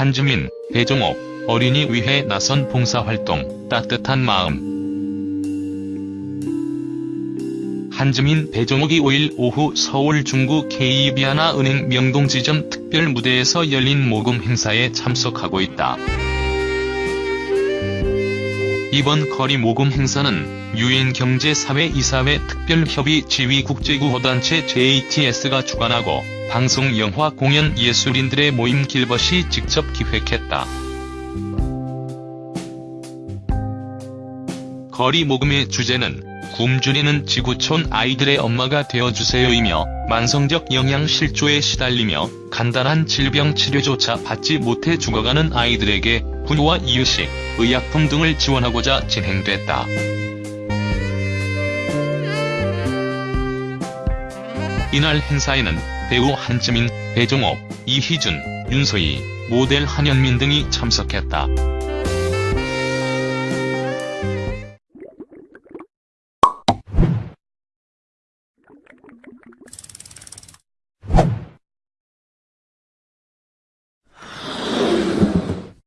한주민, 배종옥, 어린이 위해 나선 봉사활동, 따뜻한 마음. 한주민 배종옥이 5일 오후 서울 중구 KB하나 은행 명동지점 특별 무대에서 열린 모금 행사에 참석하고 있다. 이번 거리 모금 행사는 유엔경제사회이사회 특별협의 지휘 국제구호단체 JTS가 주관하고 방송 영화 공연 예술인들의 모임 길벗이 직접 기획했다. 거리 모금의 주제는 굶주리는 지구촌 아이들의 엄마가 되어주세요이며 만성적 영양 실조에 시달리며 간단한 질병 치료조차 받지 못해 죽어가는 아이들에게 구유와 이유식, 의약품 등을 지원하고자 진행됐다. 이날 행사에는 배우 한지민, 배종옥, 이희준, 윤서희, 모델 한현민 등이 참석했다.